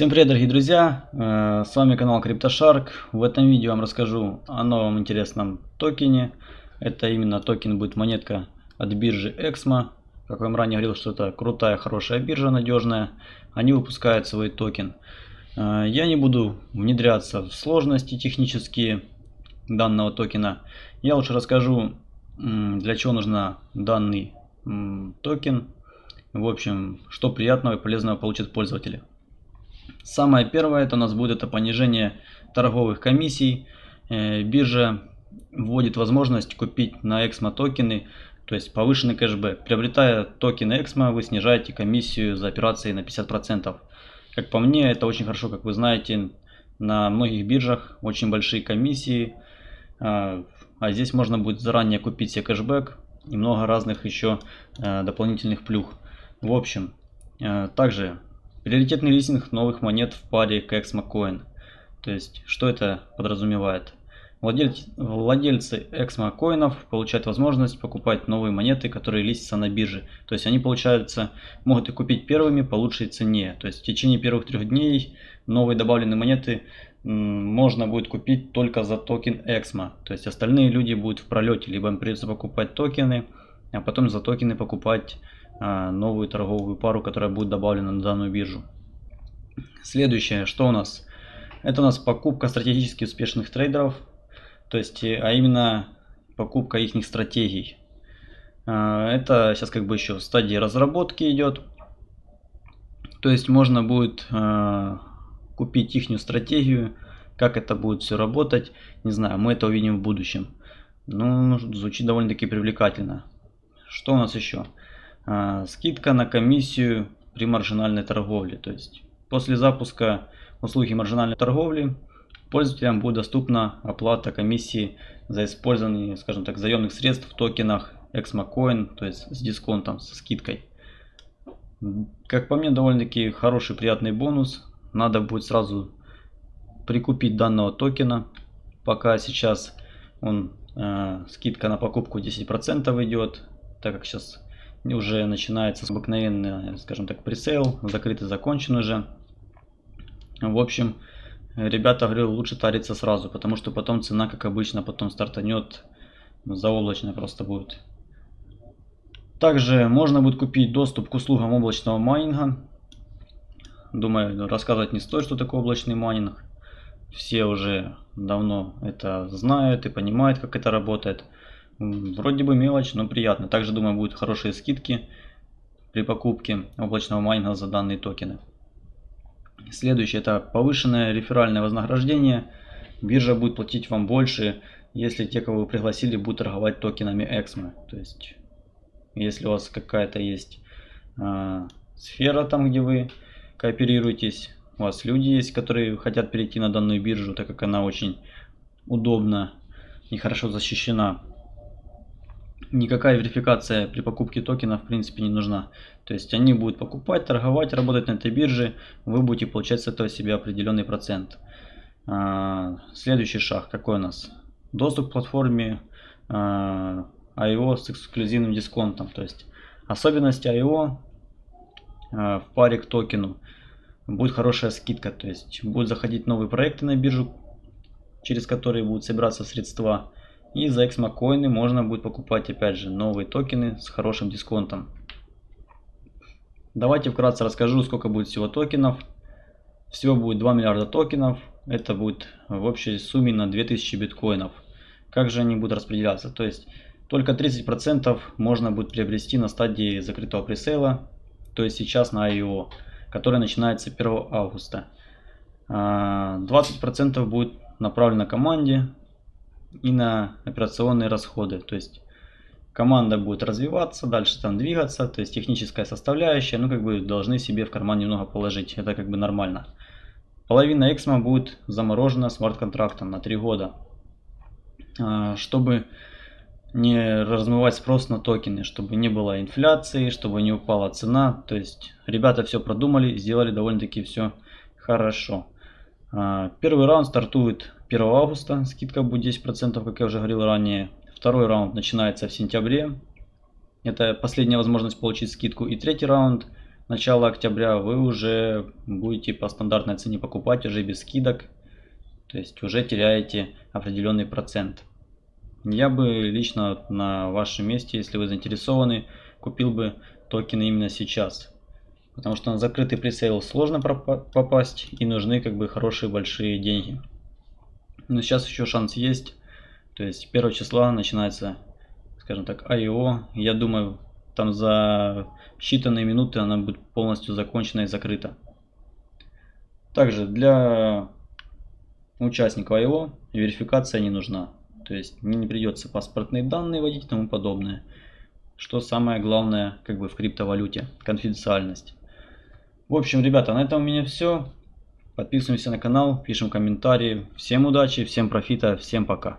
Всем привет, дорогие друзья! Э, с вами канал CryptoShark. В этом видео я вам расскажу о новом интересном токене. Это именно токен будет монетка от биржи Exmo. Как я вам ранее говорил, что это крутая, хорошая биржа, надежная. Они выпускают свой токен. Э, я не буду внедряться в сложности технические данного токена. Я лучше расскажу, для чего нужна данный токен. В общем, что приятного и полезного получат пользователи. Самое первое это у нас будет это понижение торговых комиссий. Э, биржа вводит возможность купить на Exmo токены, то есть повышенный кэшбэк. Приобретая токены Exmo, вы снижаете комиссию за операции на 50%. Как по мне, это очень хорошо, как вы знаете, на многих биржах очень большие комиссии. А, а здесь можно будет заранее купить себе кэшбэк и много разных еще э, дополнительных плюх. В общем, э, также Приоритетный листинг новых монет в паре ExmoCoin. То есть, что это подразумевает? Владельцы, владельцы эксмокоинов получают возможность покупать новые монеты, которые листятся на бирже. То есть они, получается, могут их купить первыми по лучшей цене. То есть в течение первых трех дней новые добавленные монеты можно будет купить только за токен Exmo. То есть остальные люди будут в пролете, либо им придется покупать токены, а потом за токены покупать новую торговую пару, которая будет добавлена на данную биржу. Следующее, что у нас? Это у нас покупка стратегически успешных трейдеров, то есть, а именно покупка их стратегий. А, это сейчас как бы еще в стадии разработки идет. То есть можно будет а, купить их стратегию, как это будет все работать, не знаю, мы это увидим в будущем. Ну, звучит довольно-таки привлекательно. Что у нас еще? А, скидка на комиссию при маржинальной торговле. То есть после запуска услуги маржинальной торговли пользователям будет доступна оплата комиссии за использование, скажем так, заемных средств в токенах ExmoCoin, то есть с дисконтом, со скидкой. Как по мне, довольно-таки хороший, приятный бонус. Надо будет сразу прикупить данного токена, пока сейчас он э, скидка на покупку 10% идет, так как сейчас уже начинается обыкновенный, скажем так, пресейл, закрытый закончен уже. В общем, ребята говорю, лучше тариться сразу, потому что потом цена, как обычно, потом стартанет, заоблачная просто будет. Также можно будет купить доступ к услугам облачного майнинга. Думаю, рассказывать не стоит, что такое облачный майнинг. Все уже давно это знают и понимают, как это работает. Вроде бы мелочь, но приятно. Также, думаю, будут хорошие скидки при покупке облачного майнинга за данные токены. Следующее это повышенное реферальное вознаграждение. Биржа будет платить вам больше, если те, кого вы пригласили, будут торговать токенами Exmo. То есть, если у вас какая-то есть э, сфера там, где вы кооперируетесь, у вас люди есть, которые хотят перейти на данную биржу, так как она очень удобна и хорошо защищена никакая верификация при покупке токена в принципе не нужна. То есть они будут покупать, торговать, работать на этой бирже, вы будете получать с этого себе определенный процент. А, следующий шаг какой у нас? Доступ к платформе а, IO с эксклюзивным дисконтом. То есть особенности IO а, в паре к токену будет хорошая скидка. То есть будут заходить новые проекты на биржу, через которые будут собираться средства и за эксмокоины можно будет покупать опять же новые токены с хорошим дисконтом. Давайте вкратце расскажу, сколько будет всего токенов. Всего будет 2 миллиарда токенов. Это будет в общей сумме на 2000 биткоинов. Как же они будут распределяться? То есть только 30% можно будет приобрести на стадии закрытого пресейла. То есть сейчас на IO, который начинается 1 августа. 20% а, будет направлено команде и на операционные расходы. То есть команда будет развиваться, дальше там двигаться, то есть техническая составляющая, ну как бы должны себе в карман немного положить, это как бы нормально. Половина Эксмо будет заморожена смарт-контрактом на 3 года, а, чтобы не размывать спрос на токены, чтобы не было инфляции, чтобы не упала цена. То есть ребята все продумали, сделали довольно-таки все хорошо. А, первый раунд стартует 1 августа, скидка будет 10%, как я уже говорил ранее. Второй раунд начинается в сентябре. Это последняя возможность получить скидку. И третий раунд начала октября, вы уже будете по стандартной цене покупать, уже без скидок. То есть уже теряете определенный процент. Я бы лично на вашем месте, если вы заинтересованы, купил бы токены именно сейчас. Потому что на закрытый пресейл сложно попасть и нужны как бы хорошие большие деньги. Но сейчас еще шанс есть. То есть 1 числа начинается, скажем так, IO. Я думаю, там за считанные минуты она будет полностью закончена и закрыта. Также для участников IO верификация не нужна. То есть мне не придется паспортные данные вводить и тому подобное. Что самое главное как бы в криптовалюте, конфиденциальность. В общем, ребята, на этом у меня все. Подписываемся на канал, пишем комментарии. Всем удачи, всем профита, всем пока.